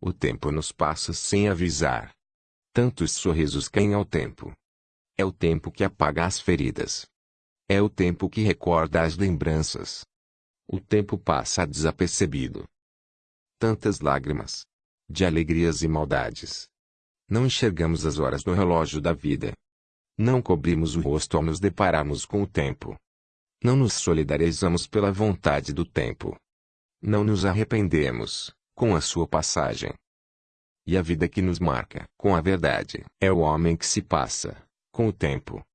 O tempo nos passa sem avisar. Tantos sorrisos caem ao tempo. É o tempo que apaga as feridas. É o tempo que recorda as lembranças. O tempo passa desapercebido. Tantas lágrimas. De alegrias e maldades. Não enxergamos as horas no relógio da vida. Não cobrimos o rosto ao nos depararmos com o tempo. Não nos solidarizamos pela vontade do tempo. Não nos arrependemos, com a sua passagem. E a vida que nos marca com a verdade é o homem que se passa, com o tempo,